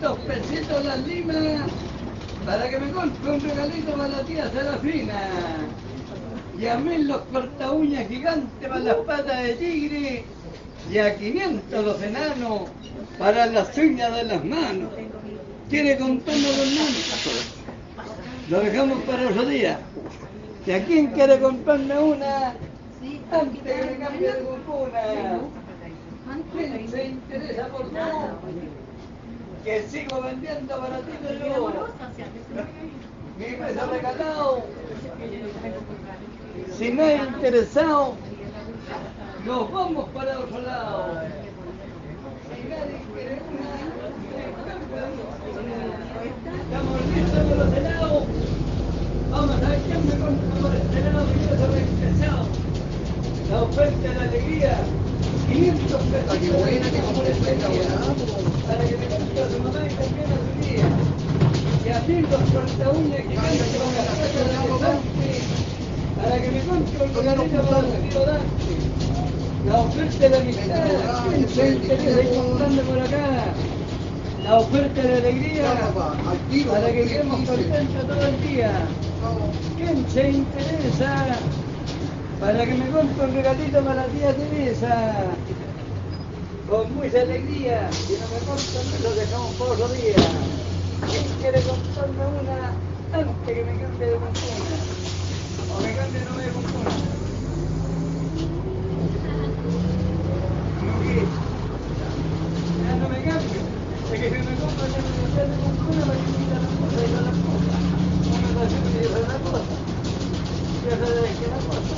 Todas las limas para que me compre un regalito para la tía Serafina. Y a mí los corta uñas gigantes para las patas de tigre. Y a 500 los enanos para las uñas de las manos. ¿Quiere comprarnos los manos? Lo dejamos para otro día. ¿Y a quién quiere comprarme una? Antes que me cambie de cumpuna. ¿Quién se interesa por favor? Que sigo vendiendo baratito yo. Mi peso regalado. Si no es interesado, nos vamos para otro lado. Si nadie quiere una, estamos listos con los helados. Vamos a ver quién me compra por este lado que yo soy interesado. La oferta de la alegría. 500 pesos. qué buena que compré esta Para que me compre a su mamá y la. Para que me. La oferta de la. La oferta de alegría. Para que todo el día. ¿Quién se interesa? Para que me compre un regalito para la tía Teresa. Con mucha alegría. Si no me compran, lo dejamos por otro día. ¿Quién quiere comprarme una antes que me cambie de compuna? O me cambie no me de compuna. No. Ya no me cambio. Es que si me compro ya me cambio de que me quita las cosas y no las cosas. Una cosa y otra cosa. Ya sabes que la cosa.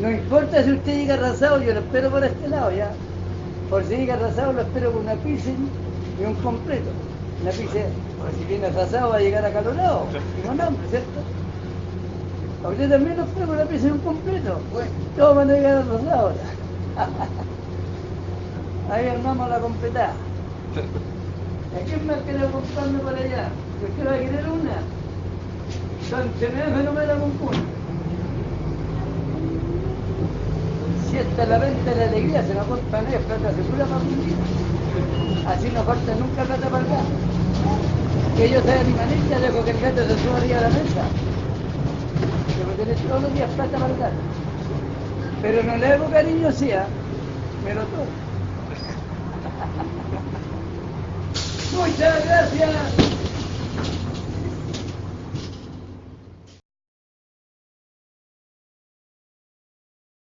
No importa si usted llega arrasado, yo lo espero por este lado, ¿ya? Por si llega arrasado, lo espero con una pizza y un completo. Una pizza, pues si viene arrasado va a llegar acalorado con hambre, ¿cierto? A usted también lo espero con una pizza y un completo. Todos van a llegar arrasados. Ahí armamos la completada. ¿A quién más quiere comprarme para allá? Yo quiero querer una. Son me no me la compone. Si esta es la venta la alegría, se nos compran ellos plata segura para día. Así no falta nunca plata para gato. Que yo sea mi manita, dejo que el gato se suba arriba a la mesa. Debo tener todos los días plata para gato. Pero no le hago cariño, sí, ¿ah? me. Muchas gracias.